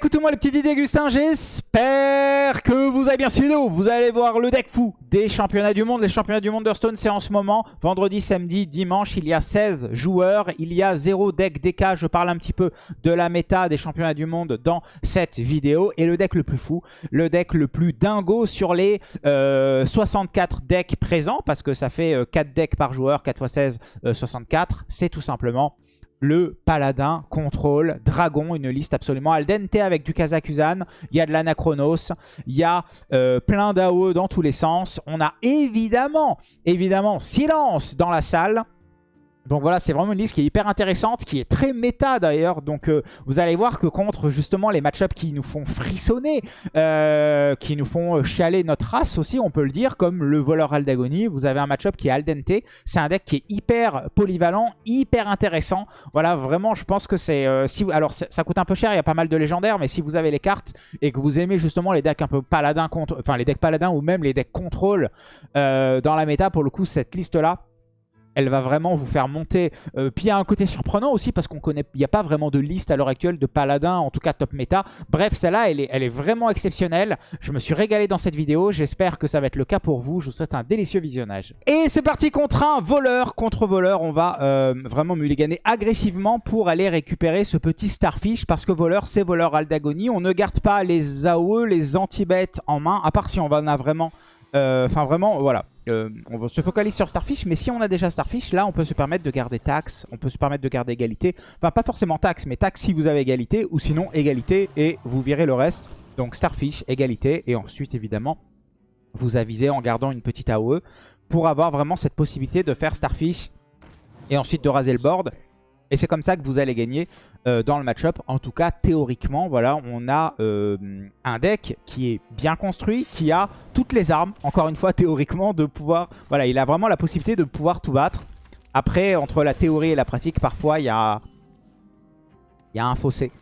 écoutez-moi les petits Didier Gustin, j'espère que vous avez bien suivi Vous allez voir le deck fou des championnats du monde. Les championnats du monde d'Hearthstone, c'est en ce moment. Vendredi, samedi, dimanche, il y a 16 joueurs. Il y a 0 deck DK. Je parle un petit peu de la méta des championnats du monde dans cette vidéo. Et le deck le plus fou, le deck le plus dingo sur les 64 euh, decks présents. Parce que ça fait 4 euh, decks par joueur, 4 x 16, 64. C'est tout simplement le Paladin, Contrôle, Dragon, une liste absolument al dente avec du Kazakusan. Il y a de l'Anachronos, il y a euh, plein d'AOE dans tous les sens. On a évidemment, évidemment, Silence dans la salle. Donc voilà, c'est vraiment une liste qui est hyper intéressante, qui est très méta d'ailleurs. Donc euh, vous allez voir que contre justement les match-ups qui nous font frissonner, euh, qui nous font euh, chialer notre race aussi, on peut le dire, comme le voleur Aldagoni, vous avez un match-up qui est al dente. C'est un deck qui est hyper polyvalent, hyper intéressant. Voilà, vraiment, je pense que c'est... si Alors ça coûte un peu cher, il y a pas mal de légendaires, mais si vous avez les cartes et que vous aimez justement les decks un peu paladins, contre, enfin les decks paladins ou même les decks contrôle dans la méta, pour le coup, cette liste-là, elle va vraiment vous faire monter. Euh, puis il y a un côté surprenant aussi parce qu'on connaît, il n'y a pas vraiment de liste à l'heure actuelle de paladins, en tout cas top méta. Bref, celle-là, elle est, vraiment exceptionnelle. Je me suis régalé dans cette vidéo. J'espère que ça va être le cas pour vous. Je vous souhaite un délicieux visionnage. Et c'est parti contre un voleur. Contre voleur, on va euh, vraiment mulliganer agressivement pour aller récupérer ce petit Starfish parce que voleur, c'est voleur Aldagoni. On ne garde pas les AOE, les anti-bêtes en main, à part si on en a vraiment... Euh, enfin, vraiment, voilà. Euh, on se focalise sur Starfish, mais si on a déjà Starfish, là on peut se permettre de garder Tax, on peut se permettre de garder égalité. Enfin pas forcément Tax, mais Tax si vous avez égalité, ou sinon égalité et vous virez le reste. Donc Starfish, égalité, et ensuite évidemment vous avisez en gardant une petite AOE pour avoir vraiment cette possibilité de faire Starfish et ensuite de raser le board. Et c'est comme ça que vous allez gagner euh, dans le match-up. En tout cas, théoriquement, voilà, on a euh, un deck qui est bien construit, qui a toutes les armes, encore une fois, théoriquement, de pouvoir... Voilà, il a vraiment la possibilité de pouvoir tout battre. Après, entre la théorie et la pratique, parfois, il y a, y a un fossé.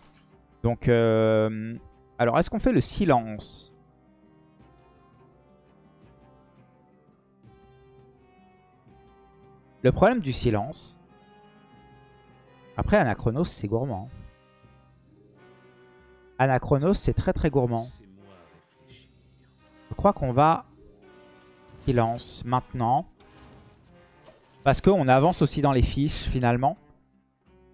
Donc, euh, alors, est-ce qu'on fait le silence? Le problème du silence, après, Anachronos, c'est gourmand. Anachronos, c'est très très gourmand. Je crois qu'on va silence maintenant. Parce qu'on avance aussi dans les fiches, finalement.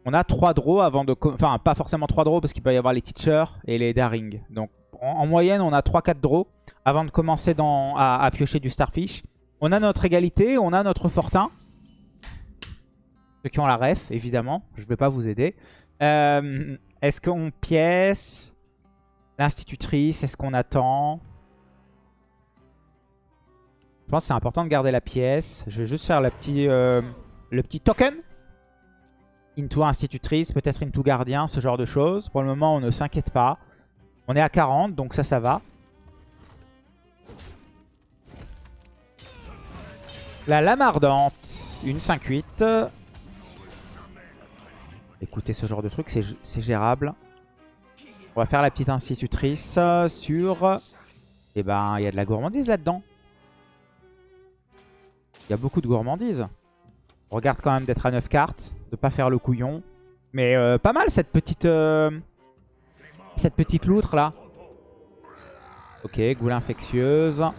On a 3 draws avant de... Enfin, pas forcément 3 draws, parce qu'il peut y avoir les teachers et les daring. Donc, en, moyenne, on a 3-4 draws avant de commencer à piocher du starfish. On a notre égalité, on a notre fortin. Ceux qui ont la ref, évidemment. Je ne vais pas vous aider. Euh, est-ce qu'on pièce l'institutrice? Est-ce qu'on attend? Je pense que c'est important de garder la pièce. Je vais juste faire la petit, euh, le petit token. Into institutrice, peut-être into gardien, ce genre de choses. Pour le moment, on ne s'inquiète pas. On est à 40, donc ça, ça va. La lame ardente, une 5-8. Écoutez, ce genre de truc, c'est gérable. On va faire la petite institutrice sur... Eh ben, il y a de la gourmandise là-dedans. Il y a beaucoup de gourmandise. On regarde quand même d'être à 9 cartes, de pas faire le couillon. Mais euh, pas mal cette petite... Euh, cette petite loutre là. Ok, goule infectieuse. Ça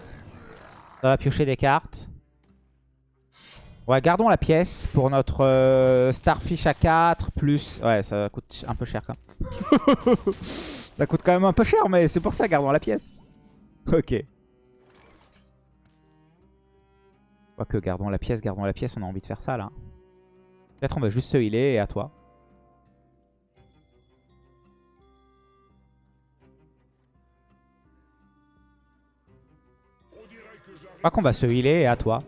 va piocher des cartes. Ouais, gardons la pièce pour notre euh, Starfish à 4 plus... Ouais, ça coûte un peu cher quand même. ça coûte quand même un peu cher, mais c'est pour ça, gardons la pièce. Ok. que gardons la pièce, gardons la pièce, on a envie de faire ça là. Peut-être on va juste se healer et à toi. Je crois qu'on va se healer et à toi.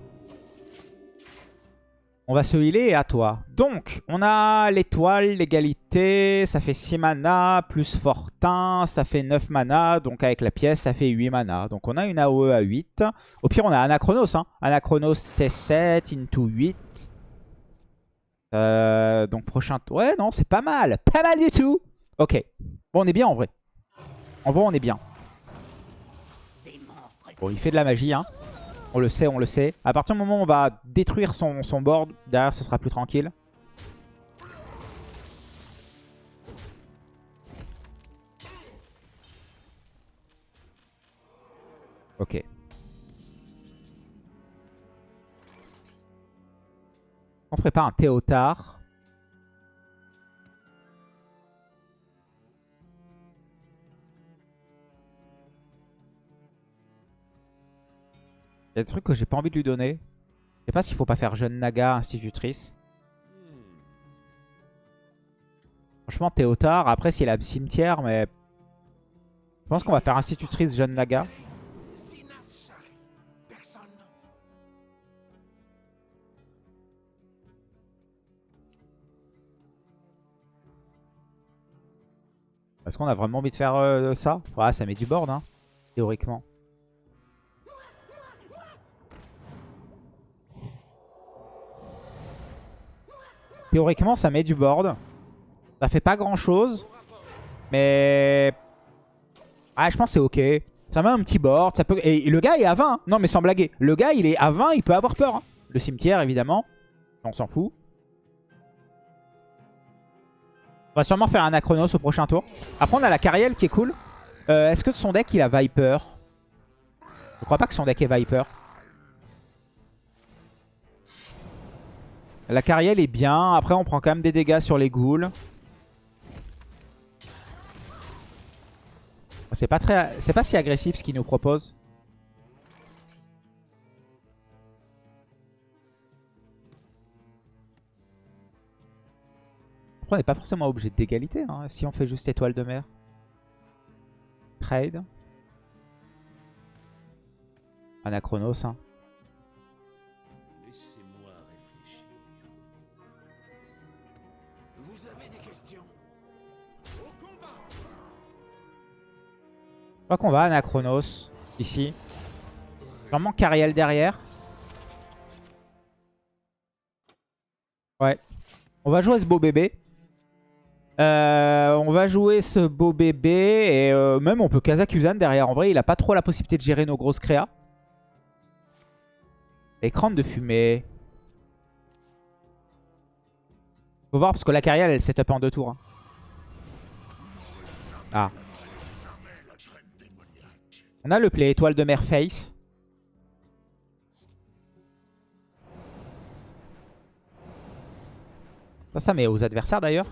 On va se healer et à toi. Donc, on a l'étoile, l'égalité, ça fait 6 mana, plus Fortin, ça fait 9 mana. Donc avec la pièce, ça fait 8 mana. Donc on a une AOE à 8. Au pire, on a Anachronos. Hein. Anachronos T7 into 8. Euh, donc prochain tour. Ouais, non, c'est pas mal. Pas mal du tout. Ok. Bon, on est bien en vrai. En vrai, on est bien. Bon, il fait de la magie, hein. On le sait, on le sait. À partir du moment où on va détruire son, son board, derrière ce sera plus tranquille. Ok. On ferait pas un Théotard Il y a des trucs que j'ai pas envie de lui donner. Je sais pas s'il faut pas faire jeune Naga, institutrice. Franchement, Théotard. Après, s'il a le cimetière, mais... Je pense qu'on va faire institutrice jeune Naga. Est-ce qu'on a vraiment envie de faire euh, ça? Ouais, ça met du board, hein, théoriquement. Théoriquement, ça met du board. Ça fait pas grand chose. Mais... Ah, je pense c'est ok. Ça met un petit board. Ça peut... Et le gars est à 20. Hein. Non, mais sans blaguer. Le gars, il est à 20. Il peut avoir peur. Hein. Le cimetière, évidemment. On s'en fout. On va sûrement faire un Acronos au prochain tour. Après, on a la Cariel qui est cool. Euh, est-ce que son deck, il a Viper? Je crois pas que son deck est Viper. La Cariel est bien. Après, on prend quand même des dégâts sur les ghouls. C'est pas très, c'est pas si agressif ce qu'il nous propose. Après, on n'est pas forcément obligé d'égalité hein, si on fait juste étoile de mer? Trade. Anachronos. Hein. Crois qu'on va Anachronos ici. Vraiment Cariel derrière. Ouais. On va jouer ce beau bébé. Euh, on va jouer ce beau bébé. Et euh, même on peut Kazakuzan derrière. En vrai, il a pas trop la possibilité de gérer nos grosses créas. Écran de fumée. Faut voir parce que la carrière elle setup en deux tours. Hein. Ah. On a le play étoile de mer face. Ça, ça met aux adversaires d'ailleurs.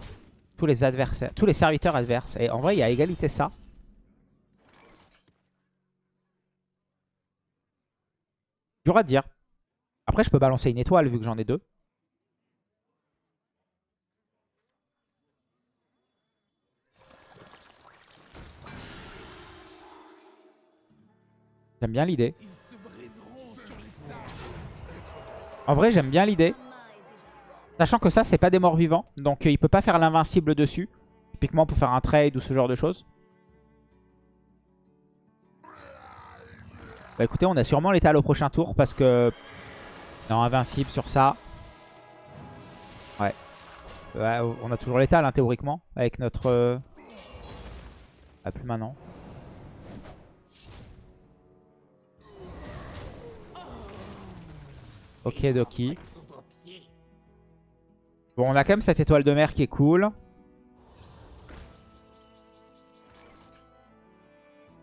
Tous les adversaires, tous les serviteurs adverses. Et en vrai, il y a égalité ça. Dur à dire. Après, je peux balancer une étoile vu que j'en ai deux. J'aime bien l'idée. En vrai, j'aime bien l'idée. Sachant que ça, c'est pas des morts vivants. Donc, euh, il peut pas faire l'invincible dessus. Typiquement pour faire un trade ou ce genre de choses. Bah écoutez, on a sûrement l'étal au prochain tour parce que... Non, invincible sur ça. Ouais. on a toujours l'étal, hein, théoriquement. Avec notre... Euh... Ah, plus maintenant. Ok, Doki. Bon, on a quand même cette étoile de mer qui est cool.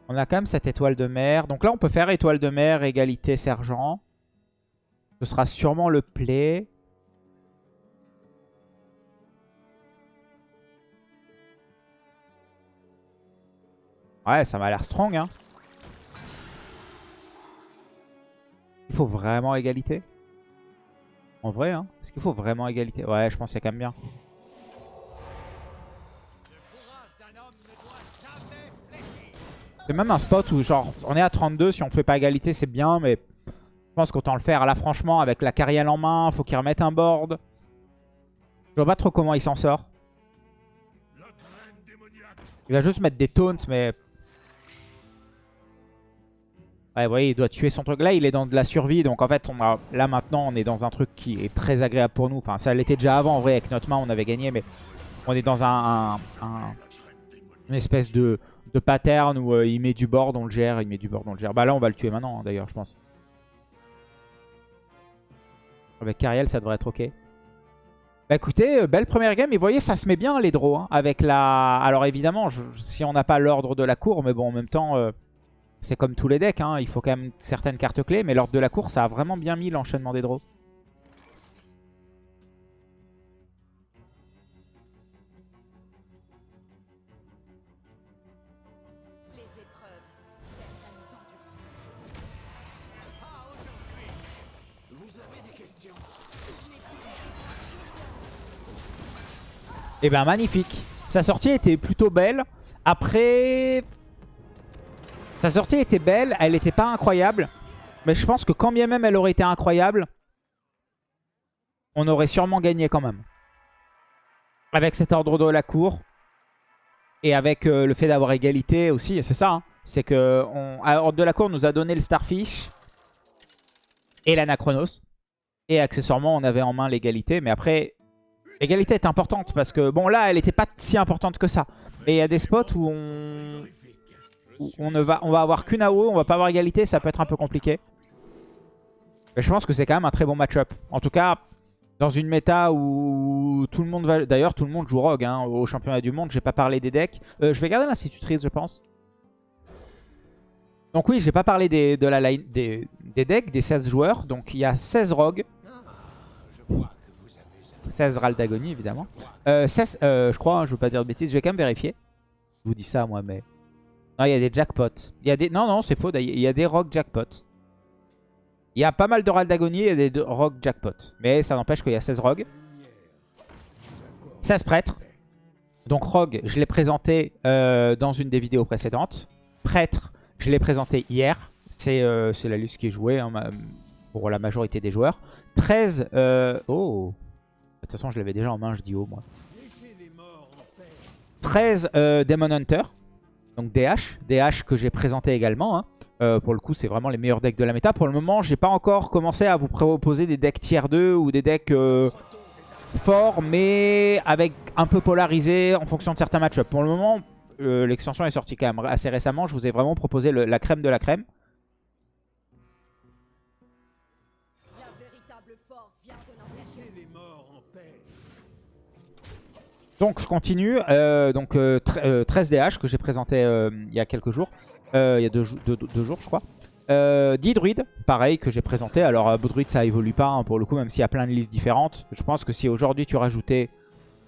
On a quand même cette étoile de mer. Donc là, on peut faire étoile de mer, égalité, sergent. Ce sera sûrement le play. Ouais, ça m'a l'air strong. Hein. Il faut vraiment égalité. En vrai, hein Est-ce qu'il faut vraiment égalité? Ouais, je pense qu'il y a quand même bien. C'est même un spot où genre on est à 32, si on fait pas égalité c'est bien, mais je pense qu'autant le faire. Là franchement avec la carrière en main, faut qu'il remette un board. Je vois pas trop comment il s'en sort. Il va juste mettre des taunts, mais Ouais, vous voyez, il doit tuer son truc. Là, il est dans de la survie. Donc, en fait, on a, là, maintenant, on est dans un truc qui est très agréable pour nous. Enfin, ça l'était déjà avant. En vrai, avec notre main, on avait gagné. Mais on est dans un, une espèce de, de pattern où euh, il met du board, on le gère. Il met du board, on le gère. Bah là, on va le tuer maintenant, hein, d'ailleurs, je pense. Avec Cariel, ça devrait être OK. Bah écoutez, euh, belle première game. Et vous voyez, ça se met bien, les draws. Hein, avec la... Alors, évidemment, si on n'a pas l'ordre de la cour, mais bon, en même temps... Euh, c'est comme tous les decks, hein, il faut quand même certaines cartes clés, mais lors de la course, ça a vraiment bien mis l'enchaînement des draws. Et ben magnifique. Sa sortie était plutôt belle. Après... Sa sortie était belle, elle n'était pas incroyable. Mais je pense que quand bien même elle aurait été incroyable, on aurait sûrement gagné quand même. Avec cet ordre de la cour. Et avec euh, le fait d'avoir égalité aussi, c'est ça. hein. C'est que on, Ordre de la cour nous a donné le Starfish et l'Anachronos. Et accessoirement, on avait en main l'égalité. Mais après, l'égalité est importante parce que, bon là, elle n'était pas si importante que ça. Mais il y a des spots où on, on, ne va, on va avoir qu'une AO, on va pas avoir égalité, ça peut être un peu compliqué. Mais je pense que c'est quand même un très bon match-up. En tout cas, dans une méta où tout le monde va... D'ailleurs, tout le monde joue Rogue hein, au championnat du monde. J'ai pas parlé des decks. Euh, je vais garder l'institutrice, je pense. Donc oui, j'ai pas parlé des, de la line, des, des decks, des 16 joueurs. Donc il y a 16 Rogues. 16 Raldagonie, évidemment. Euh, 16, euh, je crois, hein, je veux pas dire de bêtises. Je vais quand même vérifier. Je vous dis ça, moi, mais... Non, il y a des jackpots. Il y a des... Non, non, c'est faux. Il y a des Rogue jackpots. Il y a pas mal de Raldagonie et des Rogue jackpots. Mais ça n'empêche qu'il y a 16 Rogues. 16 prêtres. Donc Rogue, je l'ai présenté euh, dans une des vidéos précédentes. Prêtre, je l'ai présenté hier. C'est euh, la liste qui est jouée hein, pour la majorité des joueurs. 13... euh, Oh De toute façon, je l'avais déjà en main, je dis oh, moi. 13 euh, Demon Hunter. Donc DH. DH que j'ai présenté également. hein. Euh, pour le coup, c'est vraiment les meilleurs decks de la méta. Pour le moment, j'ai pas encore commencé à vous proposer des decks tier 2 ou des decks euh, forts, mais avec un peu polarisés en fonction de certains match-ups. Pour le moment, euh, l'extension est sortie quand même assez récemment. Je vous ai vraiment proposé la crème de la crème. Donc je continue. Euh, donc euh, tre- euh, 13 DH que j'ai présenté euh, il y a quelques jours. Euh, il y a deux, jou- deux- deux jours je crois. Euh, 10 druides, pareil que j'ai présenté. Alors euh, druide ça évolue pas hein, pour le coup même s'il y a plein de listes différentes. Je pense que si aujourd'hui tu rajoutais,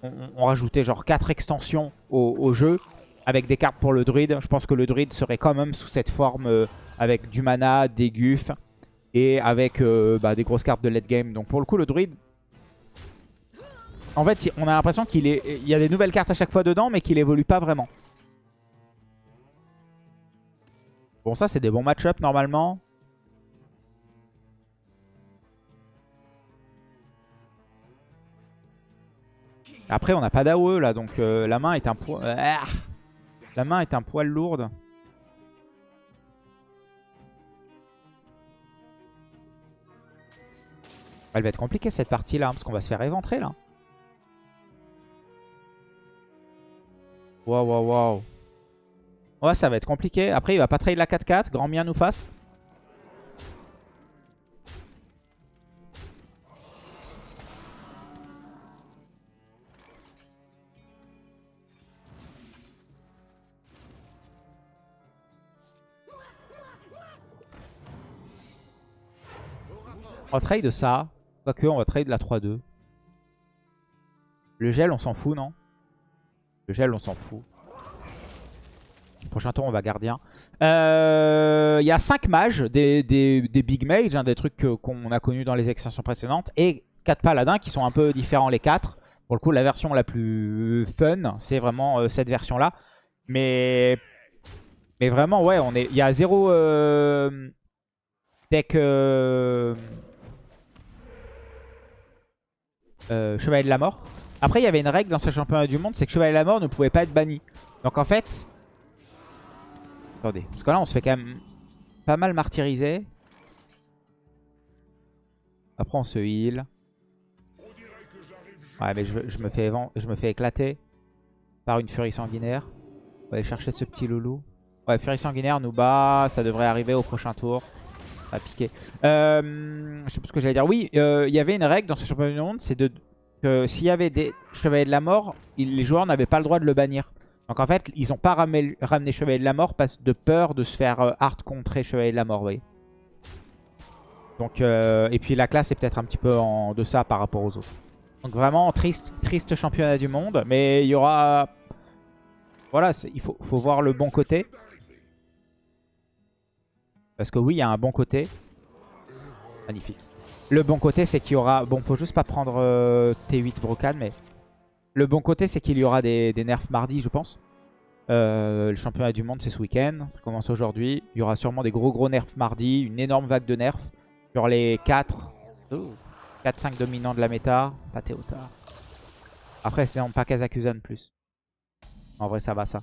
on, rajoutait genre 4 extensions au, jeu avec des cartes pour le druide, je pense que le druide serait quand même sous cette forme euh, avec du mana, des gufs et avec euh, bah, des grosses cartes de late game. Donc pour le coup le druide en fait, on a l'impression qu'il y a des nouvelles cartes à chaque fois dedans, mais qu'il évolue pas vraiment. Bon, ça, c'est des bons match-up normalement. Après, on n'a pas d'AOE là, donc euh, la main est un poil... Ah la main est un poil lourde. Elle va être compliquée cette partie là, parce qu'on va se faire éventrer là. Waouh, waouh, waouh. Ouais, ça va être compliqué. Après, il va pas trade la 4-4. Grand bien nous fasse. On va trade ça. Quoique, on va trade la 3-2. Le gel, on s'en fout, non? Le gel, on s'en fout. Prochain tour, on va gardien. Euh, Il y a 5 mages, des, des- des big mages, hein, des trucs qu'on a connus dans les extensions précédentes. Et 4 paladins qui sont un peu différents les 4. Pour le coup, la version la plus fun, c'est vraiment euh, cette version-là. Mais, mais vraiment, ouais, on est, il y a zéro euh, deck euh, Chevalier de la Mort. Après, il y avait une règle dans ce championnat du monde, c'est que Chevalier de la Mort ne pouvait pas être banni. Donc en fait... Attendez, parce que là, on se fait quand même pas mal martyriser. Après, on se heal. Ouais, mais je, me fais, je me fais éclater par une furie sanguinaire. On va aller chercher ce petit loulou. Ouais, furie sanguinaire nous bat. Ça devrait arriver au prochain tour. Ça va piquer. Euh, je sais plus ce que j'allais dire. Oui, euh, il y avait une règle dans ce championnat du monde. C'est de que s'il y avait des chevaliers de la mort, les joueurs n'avaient pas le droit de le bannir. Donc en fait, ils ont pas ramené, Chevalier de la Mort parce de peur de se faire euh, hard contrer Chevalier de la Mort, vous voyez. Donc, euh, et puis la classe est peut-être un petit peu en deçà par rapport aux autres. Donc vraiment, triste, triste championnat du monde. Mais il y aura... Voilà, il faut voir le bon côté. Parce que oui, il y a un bon côté. Magnifique. Le bon côté, c'est qu'il y aura... Bon, faut juste pas prendre euh, T8 Brocade, mais... Le bon côté, c'est qu'il y aura des, nerfs mardi, je pense. Euh, le championnat du monde, c'est ce week-end. Ça commence aujourd'hui. Il y aura sûrement des gros gros nerfs mardi. Une énorme vague de nerfs sur les 4... 4-5 dominants de la méta. Pas Théotard. Après, c'est non, pas Kazakusan plus. En vrai, ça va, ça.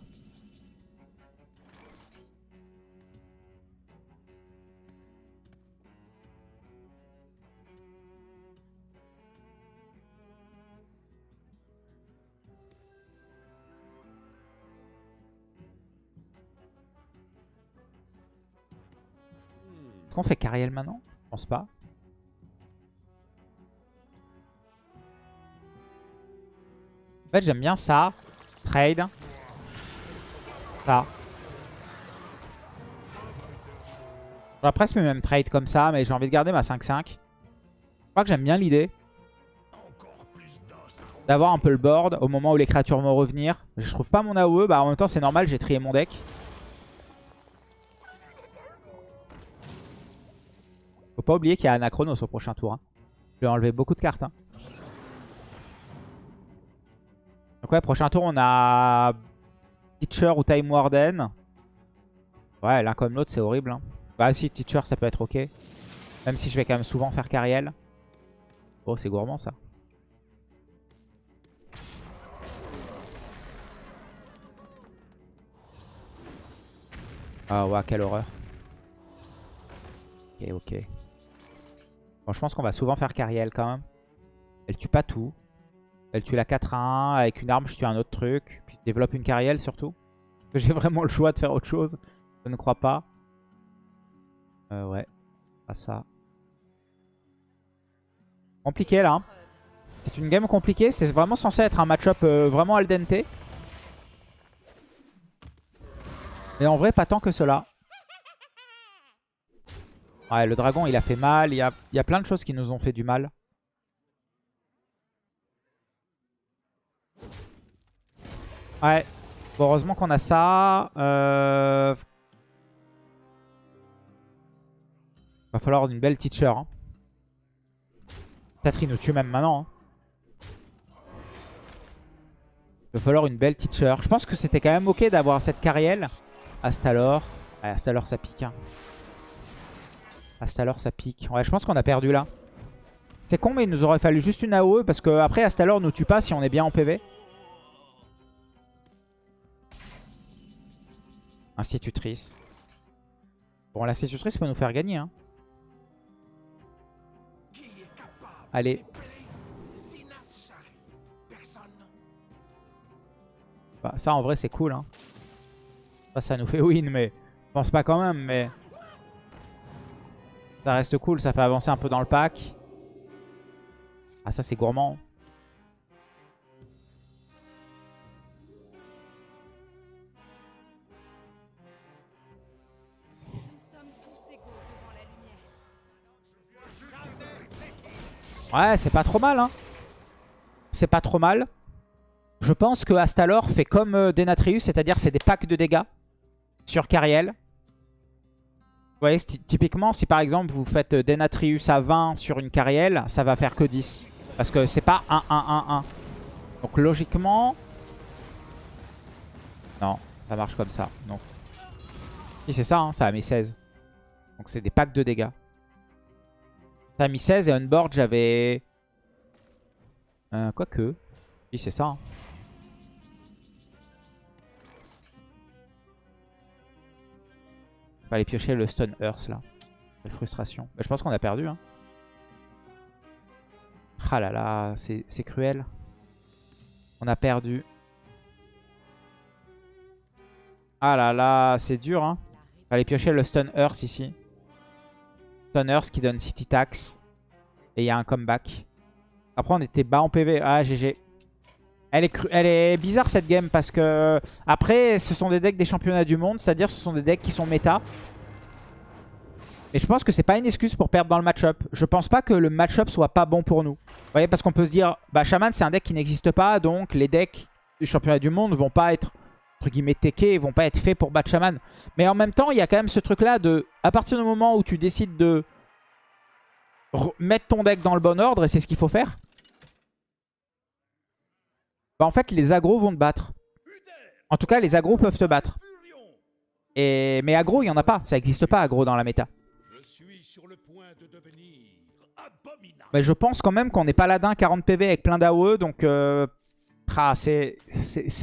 Est-ce qu'on fait Cariel maintenant Je pense pas. En fait, j'aime bien ça. Trade. Ça. J'aurais presque même trade comme ça, mais j'ai envie de garder ma 5-5. Je crois que j'aime bien l'idée. D'avoir un peu le board au moment où les créatures vont revenir. Je trouve pas mon AOE, bah en même temps c'est normal, j'ai trié mon deck. Pas oublier qu'il y a Anachronos au prochain tour. hein. Je vais enlever beaucoup de cartes. hein. Donc ouais, prochain tour, on a Teacher ou Time Warden. Ouais, l'un comme l'autre, c'est horrible. hein. Bah si, Teacher, ça peut être ok. Même si je vais quand même souvent faire Cariel. Oh, c'est gourmand ça. Ah ouais, quelle horreur. Ok, ok. Bon, je pense qu'on va souvent faire Cariel quand même. Elle tue pas tout. Elle tue la 4 à 1. Avec une arme, je tue un autre truc. Puis je développe une Cariel surtout. J'ai vraiment le choix de faire autre chose. Je ne crois pas. Euh, ouais. Pas ça. Compliqué là. hein. C'est une game compliquée. C'est vraiment censé être un match-up euh, vraiment al dente. Mais en vrai, pas tant que cela. Ouais, le dragon, il a fait mal. Il y a, il y a plein de choses qui nous ont fait du mal. Ouais. Heureusement qu'on a ça. Euh... Va falloir une belle teacher. hein. Peut-être nous tue même maintenant. hein. Il va falloir une belle teacher. Je pense que c'était quand même ok d'avoir cette carrière. Astalor. Ouais, Astalor ça pique. Hein. Astalor ça pique. Ouais, je pense qu'on a perdu là. C'est con, mais il nous aurait fallu juste une AOE parce que après Astalor nous tue pas si on est bien en PV. Institutrice. Bon, l'institutrice peut nous faire gagner. Hein. Allez. Bah, ça, en vrai, c'est cool. Hein. Ça, ça nous fait win, mais je pense pas quand même. Mais ça reste cool. Ça fait avancer un peu dans le pack. Ah, ça, c'est gourmand. Ouais, c'est pas trop mal. Hein. C'est pas trop mal. Je pense que Astalor fait comme euh, Denatrius, c'est-à-dire c'est des packs de dégâts sur Cariel. Voyez, typiquement, si par exemple vous faites euh, Denatrius à 20 sur une Cariel, ça va faire que 10. Parce que c'est pas 1, 1, 1, 1. Donc logiquement... Non, ça marche comme ça. Non. Si c'est ça, hein, ça a mis 16. Donc c'est des packs de dégâts. Ça a mis 16 et on board j'avais... Euh, Quoique. Si c'est ça. hein. Fallait piocher le Stone Earth là. Quelle frustration. Bah, je pense qu'on a perdu. Hein. Ah là là, c'est cruel. On a perdu. Ah là là, c'est dur. Hein. Fallait piocher le Stone Earth ici. Stone Earth qui donne City Tax. Et il y a un comeback. Après, on était bas en PV. Ah, GG. Elle est, bizarre cette game parce que après ce sont des decks des championnats du monde, c'est-à-dire ce sont des decks qui sont méta. Et je pense que c'est pas une excuse pour perdre dans le match-up. Je pense pas que le match-up soit pas bon pour nous. Vous voyez, parce qu'on peut se dire, bah Shaman c'est un deck qui n'existe pas, donc les decks du championnat du monde vont pas être, entre guillemets, techés, vont pas être faits pour battre Shaman. Mais en même temps, il y a quand même ce truc-là de, à partir du moment où tu décides de re- mettre ton deck dans le bon ordre, et c'est ce qu'il faut faire, bah en fait les agros vont te battre. En tout cas, les agros peuvent te battre. Et... Mais agro, il n'y en a pas. Ça n'existe pas agro dans la méta. Mais je pense quand même qu'on est paladin 40 PV avec plein d'AOE. Donc euh, c'est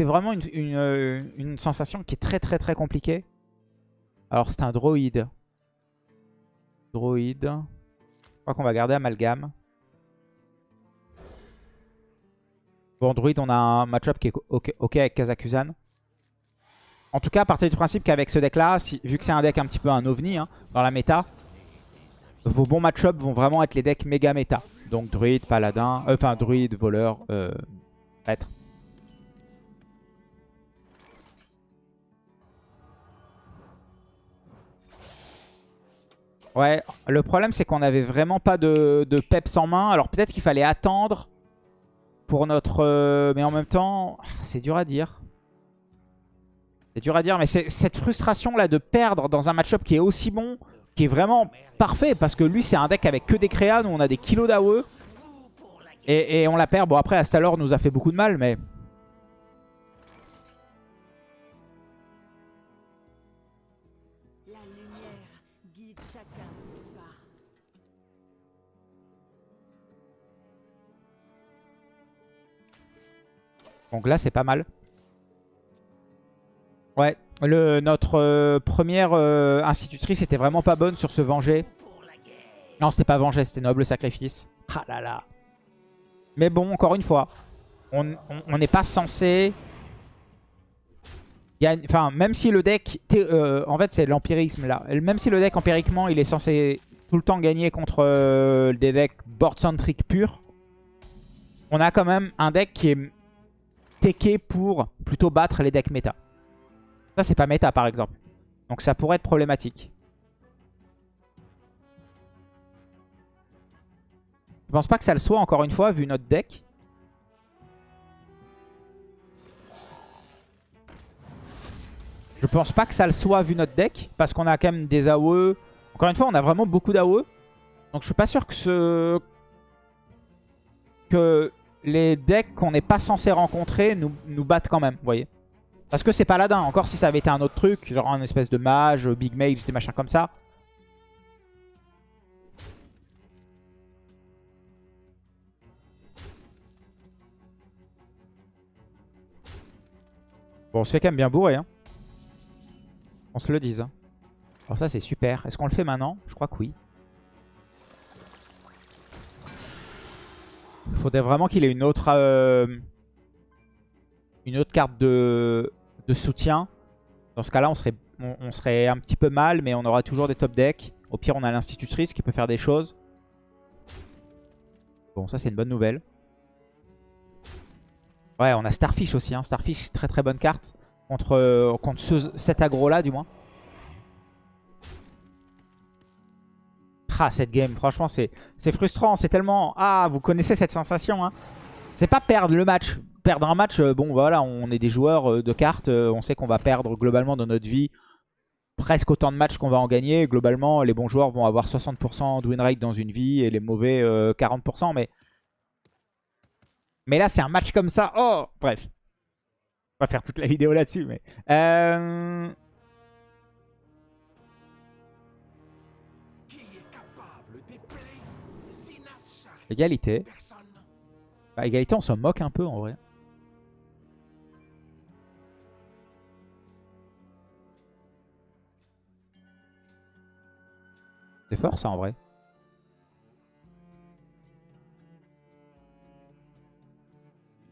vraiment une, euh, une sensation qui est très très très compliquée. Alors c'est un droïde. Droïde. Je crois qu'on va garder Amalgame. Bon, Druid, on a un match-up qui est ok, avec Kazakusan. En tout cas, à du principe qu'avec ce deck-là, vu que c'est un deck un petit peu un ovni hein, dans la méta, vos bons match-up vont vraiment être les decks méga méta. Donc Druid, Paladin, euh, enfin Druid, Voleur, euh, Prêtre. Ouais, le problème c'est qu'on avait vraiment pas de, de peps en main. Alors peut-être qu'il fallait attendre pour notre... euh, mais en même temps, c'est dur à dire. C'est dur à dire, mais c'est cette frustration là de perdre dans un match-up qui est aussi bon, qui est vraiment parfait, parce que lui c'est un deck avec que des créas, nous on a des kilos d'AOE. Et, et on la perd. Bon après Astalor nous a fait beaucoup de mal, mais... Donc là, c'est pas mal. Ouais, le, notre euh, première euh, institutrice était vraiment pas bonne sur ce venger. Non, c'était pas venger, c'était noble sacrifice. Ah là là. Mais bon, encore une fois, on n'est pas censé... Enfin, même si le deck... euh, en fait, c'est l'empirisme là. Même si le deck, empiriquement, il est censé tout le temps gagner contre des decks board-centric purs, on a quand même un deck qui est teké pour plutôt battre les decks méta. Ça, c'est pas méta, par exemple. Donc ça pourrait être problématique. Je pense pas que ça le soit, encore une fois, vu notre deck. Je pense pas que ça le soit, vu notre deck, parce qu'on a quand même des AOE. Encore une fois, on a vraiment beaucoup d'AOE. Donc je suis pas sûr que ce... que les decks qu'on n'est pas censé rencontrer nous, nous battent quand même, vous voyez. Parce que c'est paladin. Encore si ça avait été un autre truc, genre un espèce de mage, big mage, des machins comme ça. Bon, on se fait quand même bien bourrer. Hein. On se le dise. hein. Alors ça, c'est super. Est-ce qu'on le fait maintenant? Je crois que oui. Il faudrait vraiment qu'il ait une autre, euh, une autre carte de, de soutien. Dans ce cas-là, on serait, on, serait un petit peu mal, mais on aura toujours des top decks. Au pire, on a l'institutrice qui peut faire des choses. Bon, ça, c'est une bonne nouvelle. Ouais, on a Starfish aussi. Hein. Starfish, très très bonne carte. Contre, contre ce- cet aggro-là, du moins. Ah, cette game, franchement, c'est frustrant. C'est tellement... Ah, vous connaissez cette sensation. Hein. C'est pas perdre le match. Perdre un match, euh, bon, voilà, on est des joueurs euh, de cartes. euh, on sait qu'on va perdre globalement dans notre vie presque autant de matchs qu'on va en gagner. Globalement, les bons joueurs vont avoir 60% de win rate dans une vie et les mauvais euh, 40%. Mais, mais là, c'est un match comme ça. Oh, bref. On va faire toute la vidéo là-dessus. mais Égalité. Bah, égalité, on s'en moque un peu en vrai. C'est fort ça en vrai.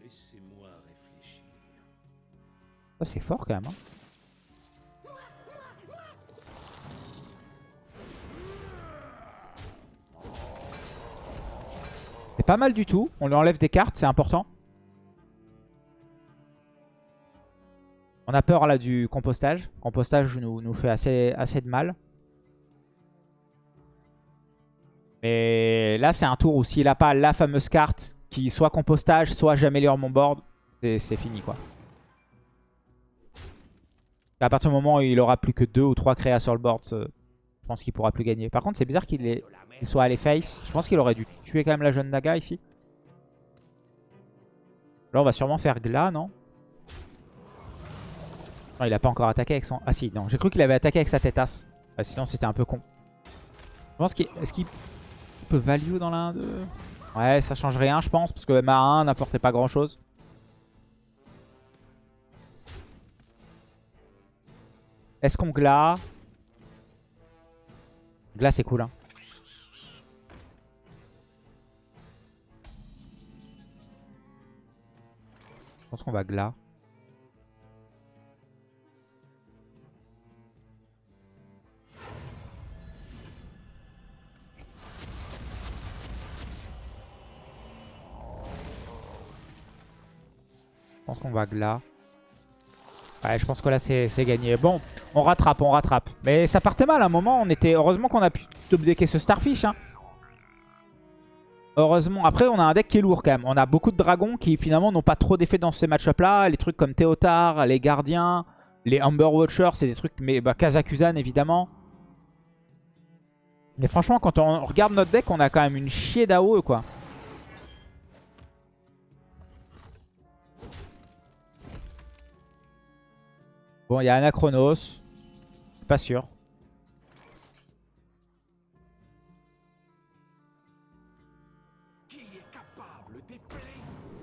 Laissez-moi réfléchir. Ça c'est fort quand même. hein. Pas mal du tout. On lui enlève des cartes, c'est important. On a peur là du compostage. Compostage nous, nous fait assez, de mal. Mais là, c'est un tour où s'il n'a pas la fameuse carte qui soit compostage, soit j'améliore mon board, c'est fini quoi. À partir du moment où il aura plus que 2 ou 3 créas sur le board, pense qu'il pourra plus gagner. Par contre, c'est bizarre qu'il soit allé face. Je pense qu'il aurait dû tuer quand même la jeune Naga ici. Là, on va sûrement faire Gla, non? Non, il a pas encore attaqué avec son... Ah si, non. J'ai cru qu'il avait attaqué avec sa tête-as. Ah, sinon, c'était un peu con. Je pense qu'il... Est-ce qu'il peut value dans l'un de... Ouais, ça change rien, je pense, parce que MA1 n'apportait pas grand-chose. Est-ce qu'on gla? Gla, c'est cool, hein. Je pense qu'on va gla. Je pense qu'on va gla. Ouais, je pense que là, c'est gagné. Bon, on rattrape, on rattrape. Mais ça partait mal à un moment. On était... Heureusement qu'on a pu top-decker ce Starfish. Hein. Heureusement. Après, on a un deck qui est lourd quand même. On a beaucoup de dragons qui finalement n'ont pas trop d'effet dans ces match-up là. Les trucs comme Théotard, les gardiens, les Amber Watchers, c'est des trucs... Mais bah, Kazakuzan évidemment. Mais franchement, quand on regarde notre deck, on a quand même une chier d'AOE quoi. Bon, il y a Anachronos. Pas sûr. Qui est capable d'épeler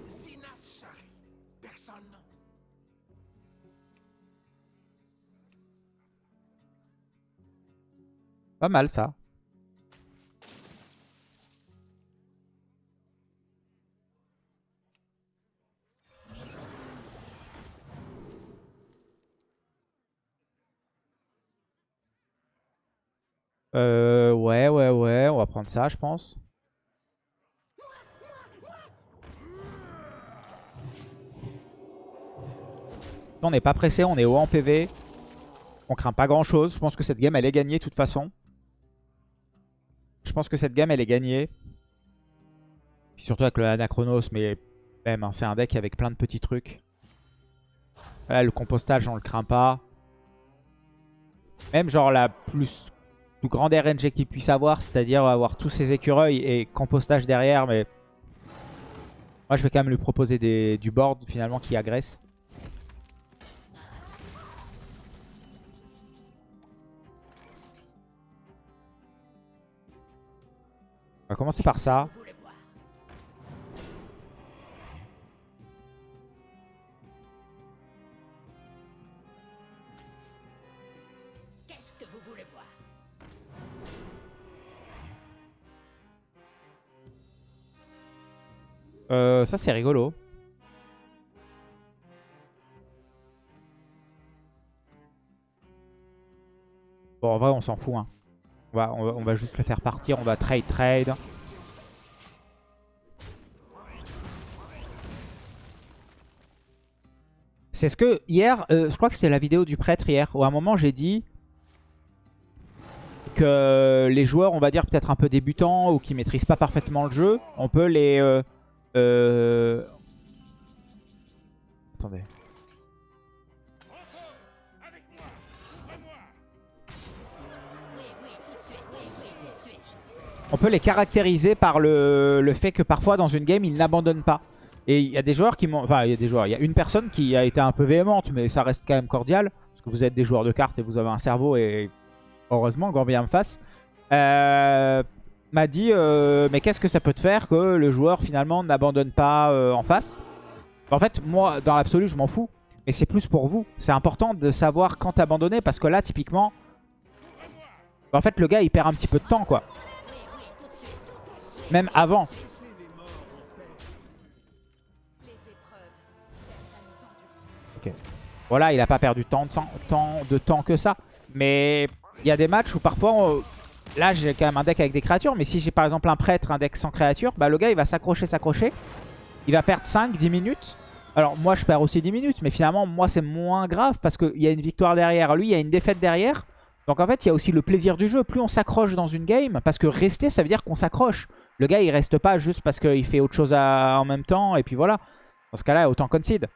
Sinas Shari Personne Pas mal ça. Euh, ouais, ouais, ouais. On va prendre ça, je pense. On n'est pas pressé, on est haut en PV. On craint pas grand chose. Je pense que cette game, elle est gagnée de toute façon. Je pense que cette game, elle est gagnée. Surtout avec le Anachronos, mais même, hein, c'est un deck avec plein de petits trucs. Là, le compostage, on le craint pas. Même genre la plus, plus grande RNG qu'il puisse avoir, c'est-à-dire avoir tous ses écureuils et compostage derrière, mais... Moi, je vais quand même lui proposer des, du board, finalement, qui agresse. On va commencer par ça. Euh, ça, c'est rigolo. Bon, en vrai, on s'en fout. Hein. On, va, juste le faire partir. On va trade, trade. C'est ce que hier, euh, je crois que c'est la vidéo du prêtre hier, où à un moment j'ai dit que les joueurs, on va dire peut-être un peu débutants ou qui maîtrisent pas parfaitement le jeu, on peut les... euh, euh, Attendez. On peut les caractériser par le, le fait que parfois dans une game, ils n'abandonnent pas. Et il y a des joueurs qui m'ont... Enfin, il y a des joueurs. Il y a une personne qui a été un peu véhémente, mais ça reste quand même cordial. Parce que vous êtes des joueurs de cartes et vous avez un cerveau et heureusement, grand bien me fasse. Euh, m'a dit euh, mais qu'est-ce que ça peut te faire que le joueur finalement n'abandonne pas euh, en face? En fait, moi, dans l'absolu, je m'en fous. Mais c'est plus pour vous. C'est important de savoir quand abandonner parce que là, typiquement, en fait, le gars, il perd un petit peu de temps, quoi. Même avant. Ok. Voilà, il a pas perdu tant de, sang- tant de temps que ça. Mais il y a des matchs où parfois... on- Là, j'ai quand même un deck avec des créatures. Mais si j'ai par exemple un prêtre, un deck sans créature, bah le gars, il va s'accrocher, s'accrocher. Il va perdre 5-10 minutes. Alors moi je perds aussi 10 minutes, mais finalement moi c'est moins grave parce qu'il y a une victoire derrière. Lui il y a une défaite derrière. Donc en fait il y a aussi le plaisir du jeu. Plus on s'accroche dans une game, parce que rester ça veut dire qu'on s'accroche. Le gars il reste pas juste parce qu'il fait autre chose en même temps et puis voilà. Dans ce cas-là autant concede.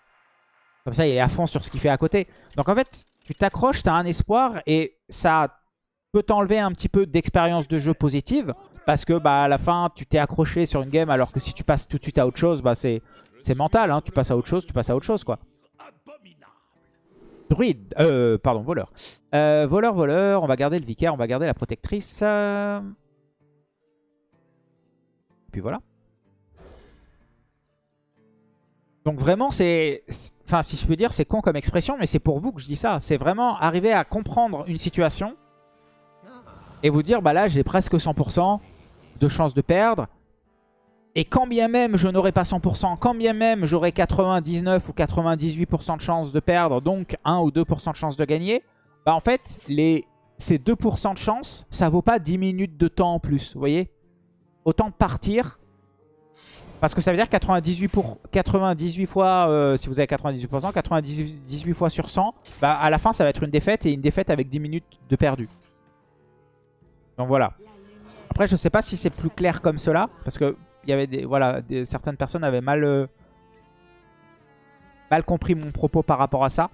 Comme ça il est à fond sur ce qu'il fait à côté. Donc en fait tu t'accroches, tu as un espoir et ça peut t'enlever un petit peu d'expérience de jeu positive. Parce que bah, à la fin tu t'es accroché sur une game alors que si tu passes tout de suite à autre chose, bah, c'est mental. Hein. Tu passes à autre chose, tu passes à autre chose quoi. Druide, euh, pardon, voleur. Euh, voleur, voleur, on va garder le vicaire, on va garder la protectrice. euh. Puis voilà. Donc vraiment, c'est- Enfin, si je peux dire, c'est con comme expression, mais c'est pour vous que je dis ça. C'est vraiment arriver à comprendre une situation et vous dire, bah là, j'ai presque 100% de chance de perdre. Et quand bien même je n'aurai pas 100%, quand bien même j'aurai 99 ou 98% de chance de perdre, donc 1 ou 2% de chance de gagner, bah en fait, les, ces 2% de chance, ça vaut pas 10 minutes de temps en plus, vous voyez? Autant partir, parce que ça veut dire 98, pour, 98 fois, euh, si vous avez 98%, 98 fois sur 100, bah à la fin ça va être une défaite et une défaite avec 10 minutes de perdu. Donc voilà. Après, je sais pas si c'est plus clair comme cela, parce que y avait des, voilà, certaines personnes avaient mal, euh, mal compris mon propos par rapport à ça.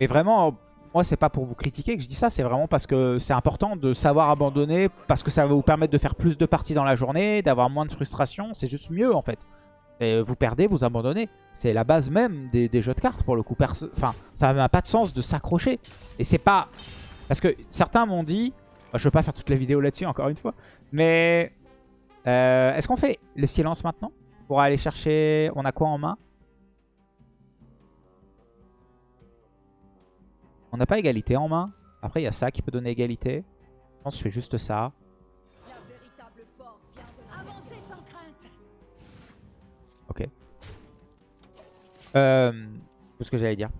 Mais vraiment, moi, c'est pas pour vous critiquer que je dis ça, c'est vraiment parce que c'est important de savoir abandonner, parce que ça va vous permettre de faire plus de parties dans la journée, d'avoir moins de frustration. C'est juste mieux en fait. Et vous perdez, vous abandonnez. C'est la base même des, jeux de cartes pour le coup. Enfin, ça n'a pas de sens de s'accrocher. Et c'est pas... Parce que certains m'ont dit... Je veux pas faire toute la vidéo là-dessus encore une fois. Mais... euh, Est-ce qu'on fait le silence maintenant Pour aller chercher... On a quoi en main? On n'a pas égalité en main. Après, il y a ça qui peut donner égalité. Je pense que je fais juste ça. Ok. Euh, tout ce que j'allais dire.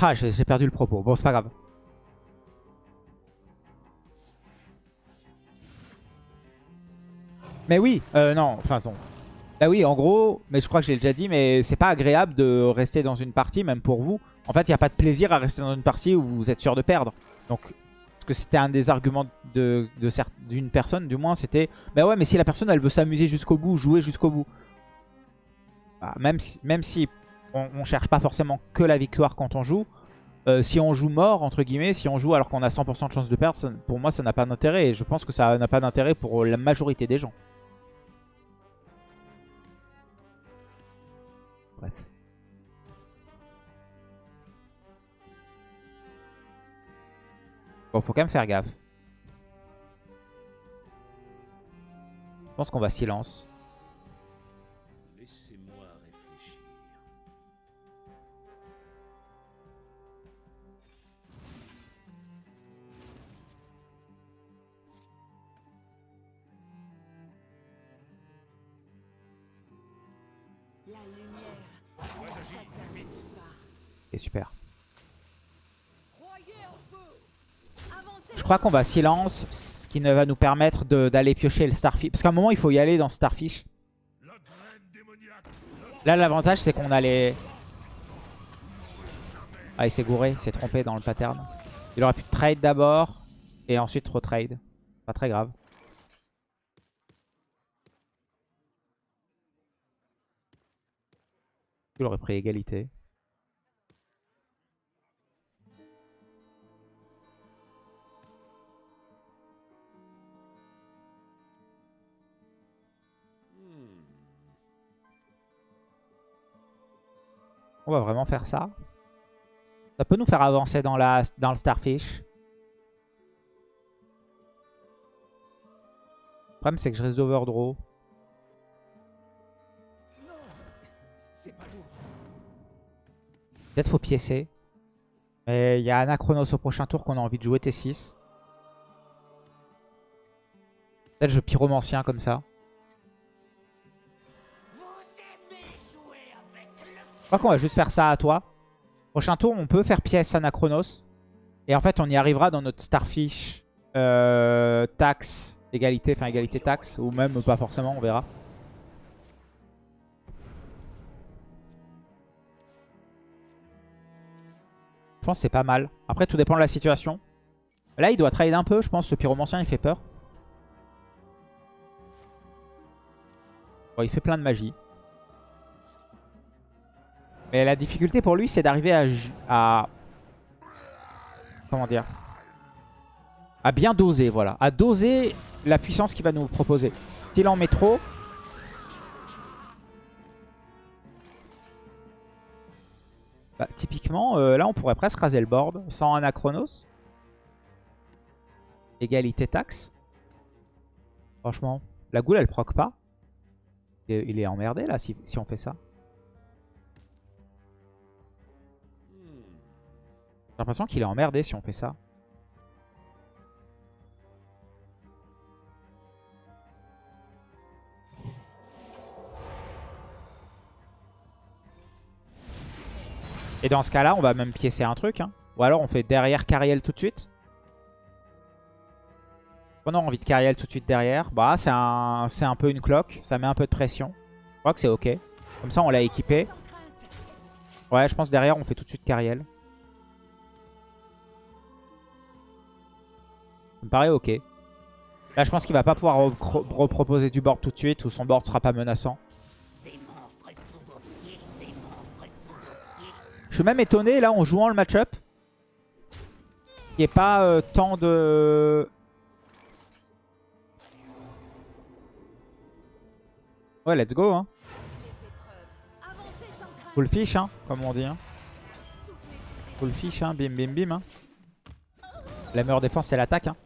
Ah, j'ai perdu le propos. Bon, c'est pas grave. Mais oui, euh, non, enfin, son. Bah oui, en gros, mais je crois que j'ai déjà dit, mais c'est pas agréable de rester dans une partie, même pour vous. En fait, il n'y a pas de plaisir à rester dans une partie où vous êtes sûr de perdre. Donc, parce que c'était un des arguments de, de d'une personne, du moins, c'était bah ouais, mais si la personne elle veut s'amuser jusqu'au bout, jouer jusqu'au bout. Bah, même si, même si on, on cherche pas forcément que la victoire quand on joue, euh, si on joue mort, entre guillemets, si on joue alors qu'on a 100% de chance de perdre, pour moi ça n'a pas d'intérêt. Et je pense que ça n'a pas d'intérêt pour la majorité des gens. Bon, faut quand même faire gaffe. Je pense qu'on va silence. Super. Je crois qu'on va silence, ce qui ne va nous permettre d'aller piocher le Starfish. Parce qu'à un moment, il faut y aller dans Starfish. Là, l'avantage, c'est qu'on a les... Ah, il s'est gouré, il s'est trompé dans le pattern. Il aurait pu trade d'abord, et ensuite retrade. Pas très grave. Il aurait pris égalité. On va vraiment faire ça. Ça peut nous faire avancer dans, la, dans le Starfish. Le problème, c'est que je risque d'overdraw. Peut-être faut piécer. Mais il y a Anachronos au prochain tour qu'on a envie de jouer T6. Peut-être je pyromancien comme ça. crois qu'on va juste faire ça à toi. Prochain tour, on peut faire pièce Anachronos. Et en fait, on y arrivera dans notre Starfish euh, taxe, égalité, enfin égalité taxe, ou même pas forcément, on verra. Je pense c'est pas mal. Après, tout dépend de la situation. Là, il doit trade un peu, je pense. Ce pyromancien, il fait peur. Bon, il fait plein de magie. Mais la difficulté pour lui, c'est d'arriver à. Comment dire À bien doser, voilà. À doser la puissance qu'il va nous proposer. S'il en met trop... Bah, typiquement, euh, là, on pourrait presque raser le board sans Anachronos. Égalité taxe. Franchement, la goule, elle proc pas. Il est- emmerdé, là, si on fait ça. J'ai l'impression qu'il est emmerdé si on fait ça. Et dans ce cas-là, on va même piécer un truc. hein. Ou alors on fait derrière Cariel tout de suite. On a envie de Cariel tout de suite derrière. Bah, c'est un, un peu une cloque. Ça met un peu de pression. Je crois que c'est ok. Comme ça, on l'a équipé. Ouais, je pense derrière, on fait tout de suite Cariel. Me paraît ok. Là, je pense qu'il va pas pouvoir repro- reproposer du board tout de suite ou son board sera pas menaçant. Je suis même étonné, là, en jouant le match-up, qu'il n'y ait pas euh, tant de... Ouais, let's go, hein. Full fish, hein, comme on dit. Hein. Full fish, hein, bim bim bim. Hein. La meilleure défense, c'est l'attaque. Hein.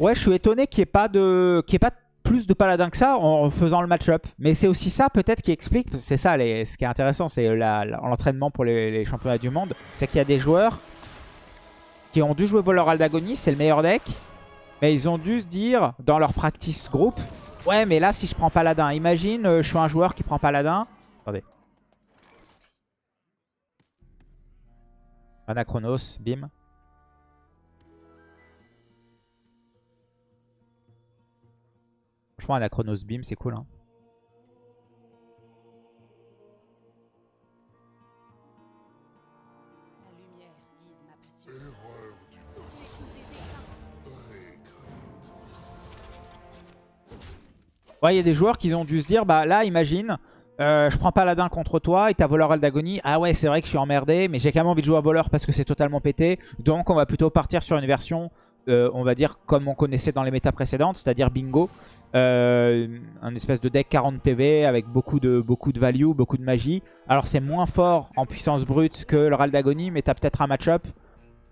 Ouais, je suis étonné qu'il n'y ait pas de, qu'il ait pas plus de paladins que ça en faisant le match-up. Mais c'est aussi ça peut-être qui explique, c'est ça ce qui est intéressant, c'est l'entraînement pour les, championnats du monde, c'est qu'il y a des joueurs qui ont dû jouer voleur Aldagonie, c'est le meilleur deck, mais ils ont dû se dire dans leur practice group, ouais mais là si je prends paladin, imagine euh, je suis un joueur qui prend paladin, attendez. Anachronos, bim. Franchement, Anachronos Beam, c'est cool. Hein. Il y a des joueurs qui ont dû se dire, bah là, imagine, euh, je prends paladin contre toi et t'as voleur Aldagonie. Ah ouais, c'est vrai que je suis emmerdé, mais j'ai quand même envie de jouer à voleur parce que c'est totalement pété. Donc on va plutôt partir sur une version, euh, on va dire, comme on connaissait dans les méta précédentes, c'est-à-dire bingo. Euh, un espèce de deck 40 PV avec beaucoup de, beaucoup de value, beaucoup de magie. Alors c'est moins fort en puissance brute que le Raldagonie, mais t'as peut-être un match-up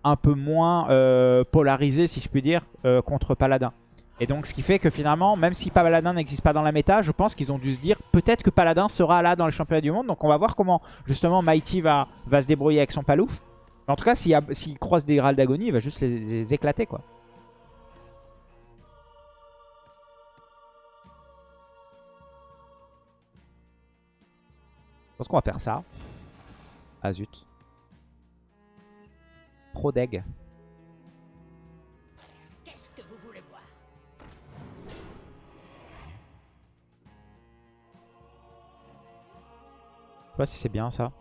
un peu moins euh, polarisé, si je puis dire, contre paladin. Et donc ce qui fait que finalement, même si Paladin n'existe pas dans la méta, je pense qu'ils ont dû se dire peut-être que Paladin sera là dans le championnat du monde. Donc on va voir comment justement Mighty va, va se débrouiller avec son palouf. Mais en tout cas, s'il croise des Graal d'Agonie, il va juste les, les éclater quoi. Je pense qu'on va faire ça. Ah zut. Trop voir Je sais pas si c'est bien ça.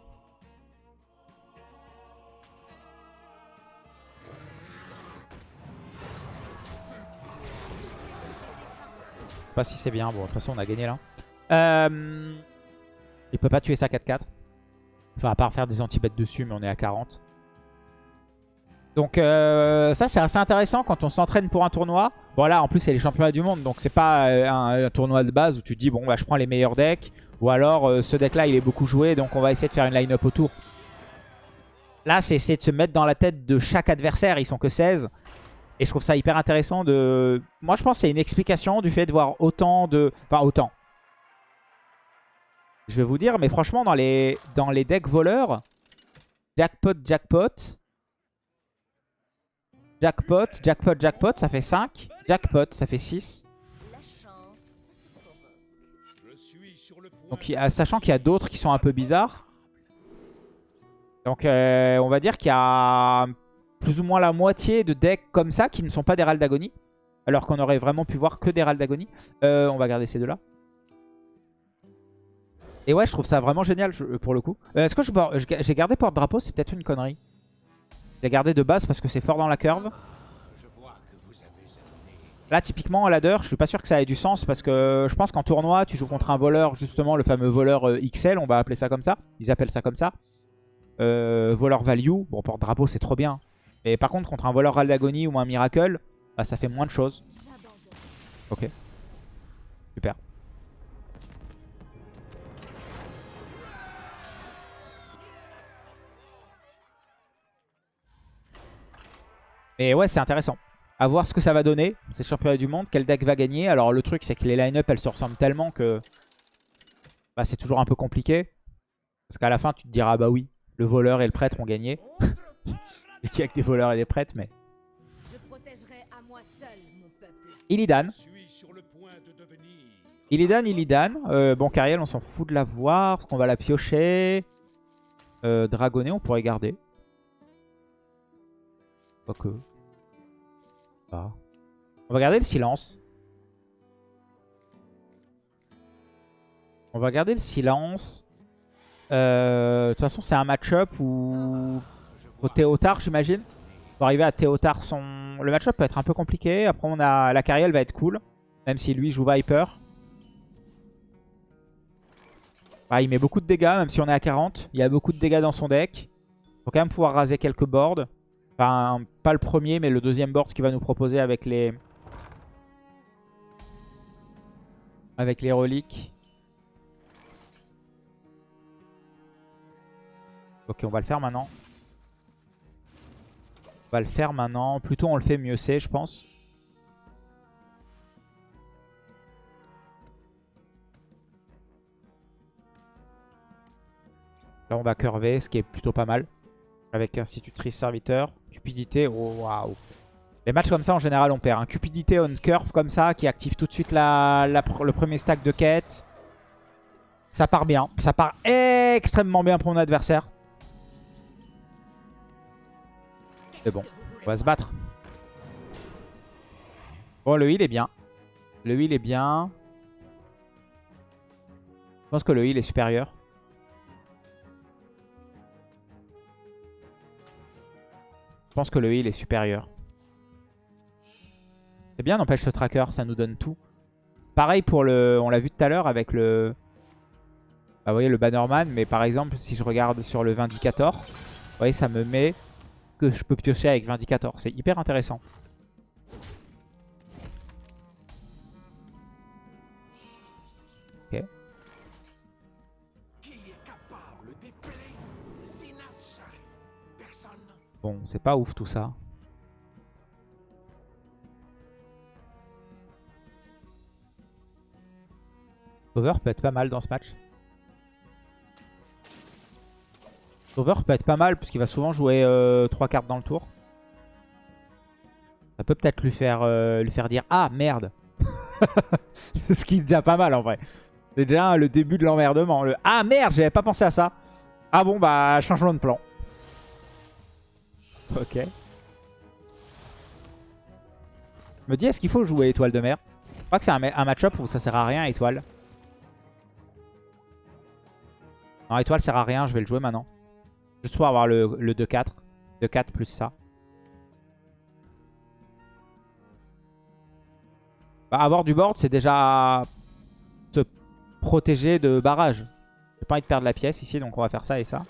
Pas si c'est bien. Bon, de toute façon, on a gagné là. Euh... Il peut pas tuer ça 4-4. Enfin, à part faire des anti-bêtes dessus, mais on est à 40. Donc euh, ça, c'est assez intéressant quand on s'entraîne pour un tournoi. Bon là, en plus, c'est les championnats du monde. Donc c'est pas euh, un, tournoi de base où tu dis, bon, bah, je prends les meilleurs decks. Ou alors, ce deck-là, il est beaucoup joué, donc on va essayer de faire une line-up autour. Là, c'est essayer de se mettre dans la tête de chaque adversaire. Ils sont que 16. Et je trouve ça hyper intéressant de... Moi, je pense que c'est une explication du fait de voir autant de... Enfin, autant. Je vais vous dire, mais franchement, dans les, dans les decks voleurs, jackpot, jackpot, jackpot, jackpot, jackpot, ça fait 5. Jackpot, ça fait 6. La chance, ça se provoque. Je suis sur le point Donc, sachant qu'il y a d'autres qui sont un peu bizarres. Donc, euh, on va dire qu'il y a plus ou moins la moitié de decks comme ça qui ne sont pas des Rals d'Agonie. Alors qu'on aurait vraiment pu voir que des Rals d'Agonie. Euh, on va garder ces deux-là. Et ouais, je trouve ça vraiment génial pour le coup. Euh, Est-ce que j'ai gardé porte-drapeau C'est peut-être une connerie. J'ai gardé de base parce que c'est fort dans la curve. Là, typiquement, à ladder, je suis pas sûr que ça ait du sens parce que je pense qu'en tournoi, tu joues contre un voleur, justement, le fameux voleur euh, XL, on va appeler ça comme ça. Ils appellent ça comme ça. Voleur value. Bon, porte-drapeau, c'est trop bien. Mais par contre, contre un voleur Raldagonie ou un Miracle, bah, ça fait moins de choses. Ok. Super. Et ouais, c'est intéressant. À voir ce que ça va donner. C'est championnat du monde. Quel deck va gagner? Alors le truc, c'est que les line-up, elles se ressemblent tellement que bah, c'est toujours un peu compliqué. Parce qu'à la fin, tu te diras, bah oui, le voleur et le prêtre ont gagné. et qu'il y a que des voleurs et des prêtres, mais... Je protégerai à moi seul mon peuple. Illidan. Illidan, Illidan. Euh, bon, Cariel, on s'en fout de la voir. Parce qu'on va la piocher. Euh, Dragonnet, on pourrait garder. Quoique. Ah. On va garder le silence. On va garder le silence. Euh, De toute façon, c'est un match-up où... Au Théotard, j'imagine. Pour arriver à Théotard, son... le match-up peut être un peu compliqué. Après, on a la Cariel va être cool. Même si lui joue Viper. Ah, il met beaucoup de dégâts, même si on est à 40. Il y a beaucoup de dégâts dans son deck. Faut quand même pouvoir raser quelques boards. Enfin, pas le premier, mais le deuxième board qu'il va nous proposer avec les... Avec les reliques. Ok, on va le faire maintenant. Va le faire maintenant. Plutôt on le fait, mieux c'est, je pense. Là, on va curver, ce qui est plutôt pas mal. Avec institutrice serviteur. Cupidité, oh waouh. Les matchs comme ça, en général, on perd. Un cupidité on curve comme ça, qui active tout de suite la, la le premier stack de quête. Ça part bien. Ça part extrêmement bien pour mon adversaire. C'est bon. On va se battre. Bon, le heal est bien. Le heal est bien. Je pense que le heal est supérieur. Je pense que le heal est supérieur. C'est bien, n'empêche ce tracker, ça nous donne tout. Pareil pour le... On l'a vu tout à l'heure avec le... Bah, vous voyez le Bannerman, mais par exemple, si je regarde sur le Vindicator, vous voyez, ça me met que je peux piocher avec Vindicator. C'est hyper intéressant. Ok. Bon, c'est pas ouf tout ça. Over peut être pas mal dans ce match. Over peut être pas mal puisqu'il va souvent jouer 3 cartes dans le tour. Ça peut peut-être lui faire euh, lui faire dire Ah merde C'est ce qui est déjà pas mal en vrai. C'est déjà le début de l'emmerdement. Le Ah merde, j'avais pas pensé à ça. Ah bon bah changement de plan. Ok. Je me dis est-ce qu'il faut jouer étoile de mer? Je crois que c'est un, un match-up où ça sert à rien étoile. Non étoile sert à rien, je vais le jouer maintenant. Juste pour avoir le, le 2-4. 2-4 plus ça. Bah, avoir du board, c'est déjà se protéger de barrage. J'ai pas envie de perdre la pièce ici, donc on va faire ça et ça.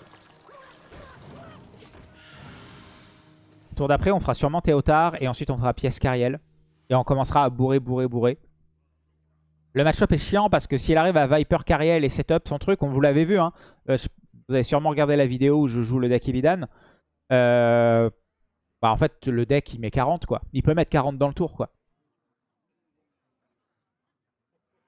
Tour d'après, on fera sûrement Théotard et ensuite on fera pièce Cariel. Et on commencera à bourrer, bourrer, bourrer. Le match-up est chiant parce que s'il arrive à Viper Cariel et setup son truc, on vous l'avez vu, hein, euh, vous avez sûrement regardé la vidéo où je joue le deck Illidan. Euh, bah en fait, le deck il met 40 quoi. Il peut mettre 40 dans le tour quoi.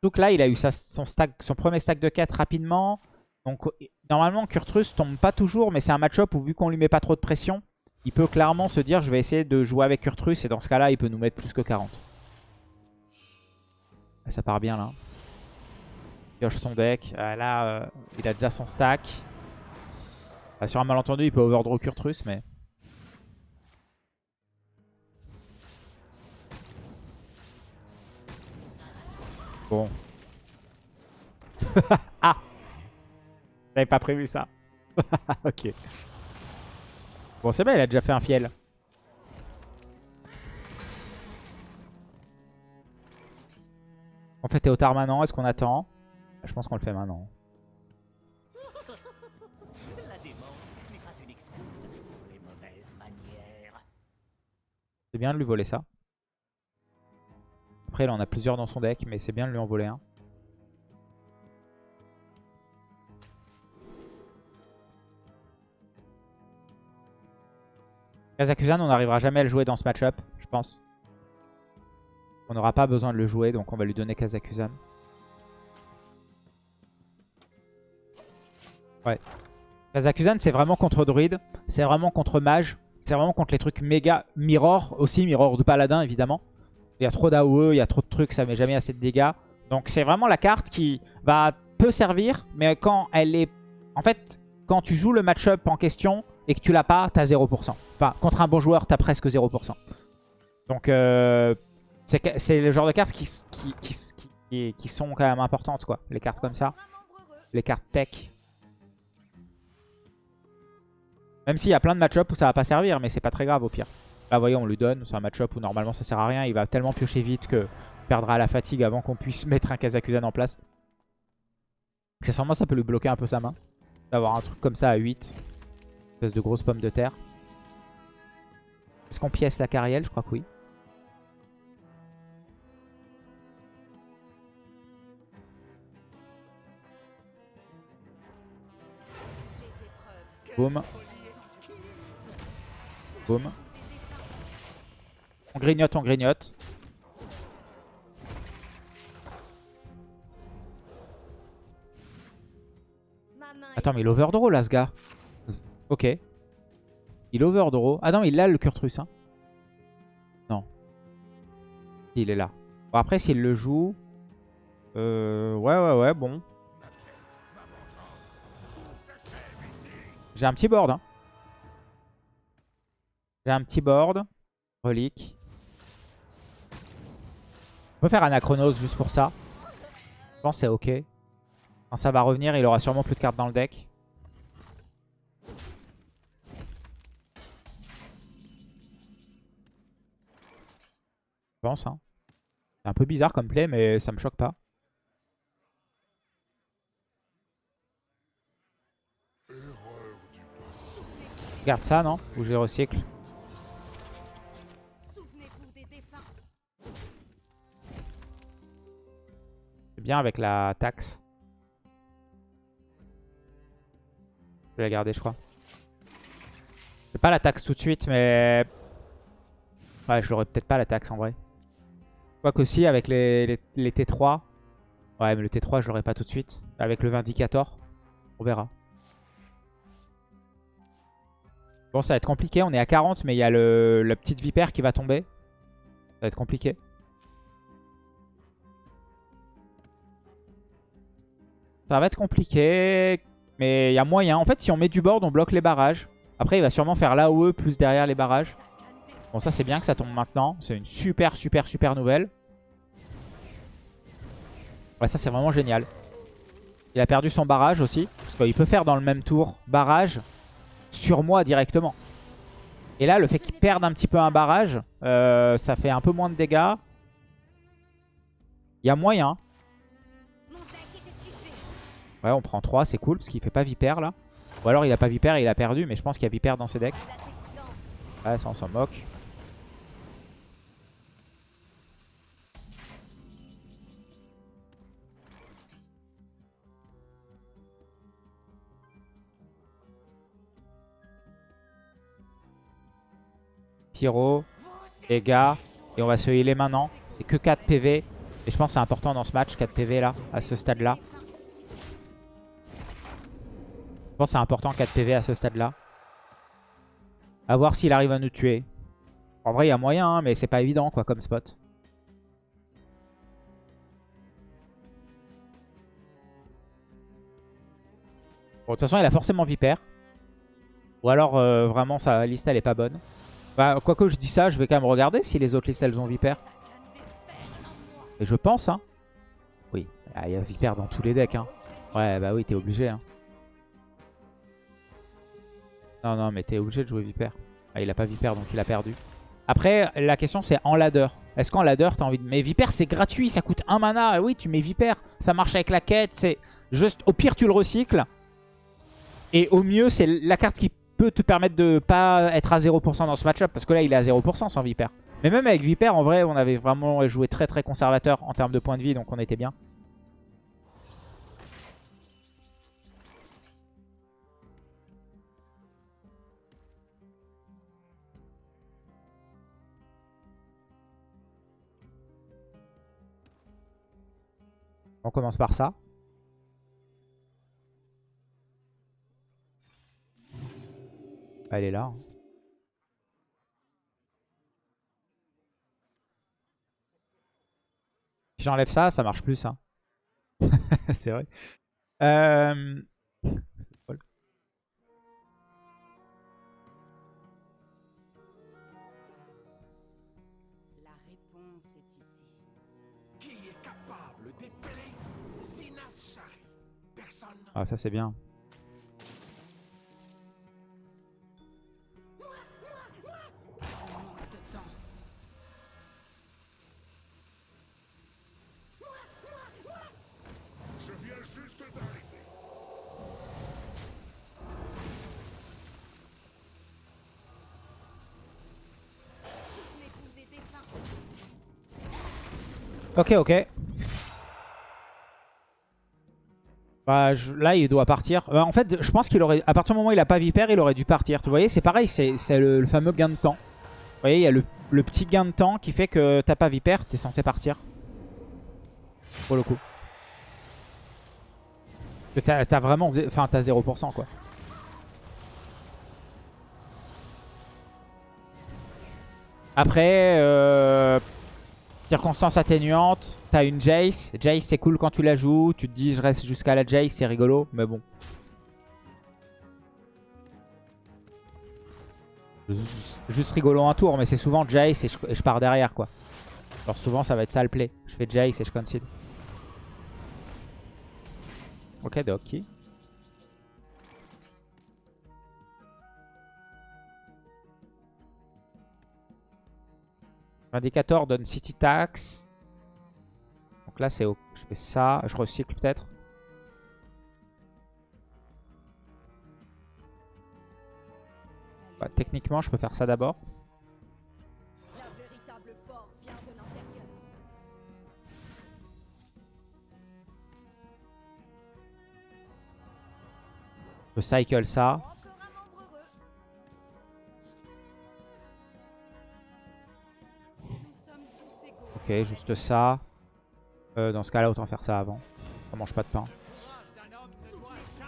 Donc là, il a eu son, premier stack de quête rapidement. Donc normalement, Kurtrus tombe pas toujours, mais c'est un match-up où vu qu'on lui met pas trop de pression, il peut clairement se dire je vais essayer de jouer avec Kurtrus et dans ce cas-là, il peut nous mettre plus que 40. Ah, Ça part bien là. Il pioche son deck. Ah, là, euh, il a déjà son stack. Ah, sur un malentendu, il peut overdraw Kurtrus, mais... Bon. ah J'avais pas prévu ça. ok. Bon, c'est bien, il a déjà fait un fiel. On fait Théotard maintenant, est-ce qu'on attend? Je pense qu'on le fait maintenant. C'est bien de lui voler ça. Après, il en a plusieurs dans son deck, mais c'est bien de lui en voler un. Kazakusan, on n'arrivera jamais à le jouer dans ce match-up, je pense. On n'aura pas besoin de le jouer, donc on va lui donner Kazakusan. Ouais. Kazakusan, c'est vraiment contre druide, c'est vraiment contre mage, c'est vraiment contre les trucs méga mirror aussi, mirror de paladin évidemment. Il y a trop d'AOE, il y a trop de trucs, ça met jamais assez de dégâts. Donc c'est vraiment la carte qui va peu servir, mais quand elle est... En fait, quand tu joues le match-up en question et que tu l'as pas, t'as 0%. Enfin, contre un bon joueur, t'as presque 0%. Donc euh, c'est le genre de cartes qui, qui sont quand même importantes, quoi. Les cartes comme ça. Les cartes tech. Même s'il y a plein de match-up où ça va pas servir, mais c'est pas très grave au pire. Là, vous voyez, on lui donne. C'est un match-up où normalement ça sert à rien. Il va tellement piocher vite que perdra la fatigue avant qu'on puisse mettre un Kazakusan en place. Accessoirement, ça peut lui bloquer un peu sa main. D'avoir un truc comme ça à 8. Une espèce de grosse pomme de terre. Est-ce qu'on pièce la carrière Je crois que oui. Boum. On grignote, on grignote. Attends, mais il overdraw là, ce gars. Ok. Il overdraw. Ah non, il a le Kurtrus. Hein. Non. Il est là. Bon, après, s'il le joue... Euh, ouais, ouais, ouais, bon. J'ai un petit board. Hein. J'ai un petit board. Relique. On peut faire Anachronos juste pour ça. Je pense que c'est ok. Quand ça va revenir, il aura sûrement plus de cartes dans le deck. Je pense. Hein. C'est un peu bizarre comme play, mais ça me choque pas. Garde ça, non? Ou je recycle? Bien avec la taxe. Je vais la garder, je crois. C'est pas la taxe tout de suite, mais... Ouais, je l'aurais peut-être pas la taxe en vrai. Quoique aussi, avec les, les, T3... Ouais, mais le T3, je l'aurais pas tout de suite. Avec le Vindicator, on verra. Bon, ça va être compliqué. On est à 40, mais il y a le, la petite vipère qui va tomber. Ça va être compliqué. Ça va être compliqué. Mais il y a moyen. En fait, si on met du board, on bloque les barrages. Après, il va sûrement faire l'AOE plus derrière les barrages. Bon, ça, c'est bien que ça tombe maintenant. C'est une super, super, super nouvelle. Ouais, ça, c'est vraiment génial. Il a perdu son barrage aussi. Parce qu'il peut faire dans le même tour barrage sur moi directement. Et là, le fait qu'il perde un petit peu un barrage, euh, ça fait un peu moins de dégâts. Il y a moyen. Ouais, on prend 3, c'est cool, parce qu'il fait pas Vipère, là. Ou alors il a pas Vipère et il a perdu, mais je pense qu'il y a Vipère dans ses decks. Ouais, ça on s'en moque. Pyro, dégâts. Et on va se healer maintenant. C'est que 4 PV. Et je pense que c'est important dans ce match, 4 PV là, à ce stade-là. Je pense que c'est important 4 PV à ce stade-là. A voir s'il arrive à nous tuer. En vrai, il y a moyen, hein, mais c'est pas évident quoi comme spot. Bon, de toute façon, il a forcément Vipère. Ou alors, euh, vraiment, sa liste, elle est pas bonne. Bah, quoique je dis ça, je vais quand même regarder si les autres listes elles ont Vipère. Et je pense, hein. Oui, ah, il y a Vipère dans tous les decks, hein. Ouais, bah oui, t'es obligé, hein. Non, non, mais t'es obligé de jouer Viper. Ah, il a pas Viper, donc il a perdu. Après, la question c'est en ladder. Est-ce qu'en ladder, t'as envie de... Mais Viper, c'est gratuit, ça coûte un mana. Et oui, tu mets Viper, ça marche avec la quête. C'est juste, au pire, tu le recycles. Et au mieux, c'est la carte qui peut te permettre de pas être à 0% dans ce match-up. Parce que là, il est à 0% sans Viper. Mais même avec Viper, en vrai, on avait vraiment joué très très conservateur en termes de points de vie. Donc on était bien. On commence par ça. Elle est là. hein. J'enlève ça, ça marche plus ça. C'est vrai. Euh, Ah ça c'est bien. Manque de Bah, là, il doit partir. Bah, en fait, je pense qu'il aurait... À partir du moment où il a pas Viper, il aurait dû partir. Vous voyez, c'est pareil, c'est le, fameux gain de temps. Vous voyez, il y a le, petit gain de temps qui fait que t'as pas Viper, t'es censé partir. Pour le coup. T'as t'as vraiment... Enfin, t'as 0%, quoi. Après, euh, circonstances atténuantes, t'as une Jace. Jace, c'est cool quand tu la joues. Tu te dis, je reste jusqu'à la Jace, c'est rigolo. Mais bon. Juste, rigolo un tour, mais c'est souvent Jace et je, et je pars derrière, quoi. Alors souvent, ça va être ça le play. Je fais Jace et je concede. Ok, Doki. Indicator donne City Tax. Donc là, c'est au- je fais ça. Je recycle peut-être. Bah, techniquement, je peux faire ça d'abord. Je cycle ça. Juste ça. Euh, dans ce cas-là, autant faire ça avant. Ça mange pas de pain.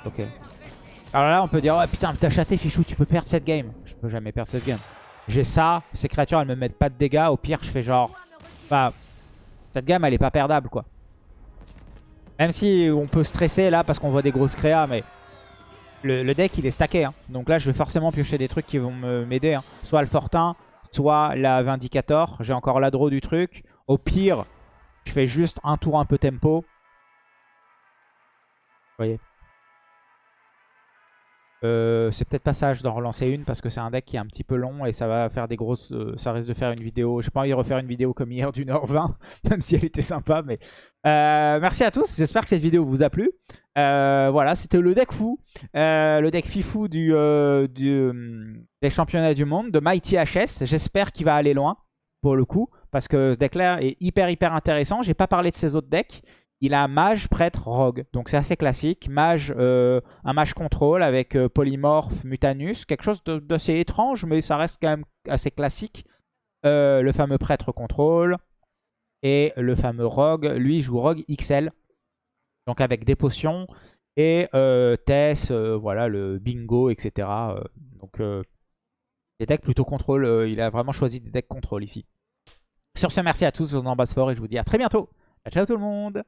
Ok. Alors là, on peut dire, oh putain, t'as chaté, Fichou, tu peux perdre cette game. Je peux jamais perdre cette game. J'ai ça, ces créatures, elles me mettent pas de dégâts. Au pire, je fais genre... Bah, cette gamme, elle est pas perdable, quoi. Même si on peut stresser là parce qu'on voit des grosses créas, mais le, deck, il est stacké. hein. Donc là, je vais forcément piocher des trucs qui vont m'aider. hein. Soit le Fortin, soit la Vindicator. J'ai encore la draw du truc. Au pire, je fais juste un tour un peu tempo. Vous voyez euh, c'est peut-être pas sage d'en relancer une parce que c'est un deck qui est un petit peu long et ça va faire des grosses... euh, ça risque de faire une vidéo... J'ai pas envie de refaire une vidéo comme hier d'une heure vingt, même si elle était sympa. Mais euh, Merci à tous, j'espère que cette vidéo vous a plu. Voilà, c'était le deck fou, le deck fifou du, du, des championnats du monde de Mighty HS. J'espère qu'il va aller loin pour le coup parce que ce deck-là est hyper hyper intéressant. J'ai pas parlé de ses autres decks. Il a mage, prêtre, rogue. Donc c'est assez classique. Mage, euh, un mage contrôle avec euh, polymorphe, mutanus. Quelque chose d'assez étrange, mais ça reste quand même assez classique. Euh, le fameux prêtre contrôle. Et le fameux rogue, lui, joue rogue XL. Donc avec des potions. Et euh, Tess, voilà, le bingo, etc. Donc des decks plutôt contrôle. euh, il a vraiment choisi des decks contrôle ici. Sur ce, merci à tous, je vous embrasse fort et je vous dis à très bientôt. Ciao tout le monde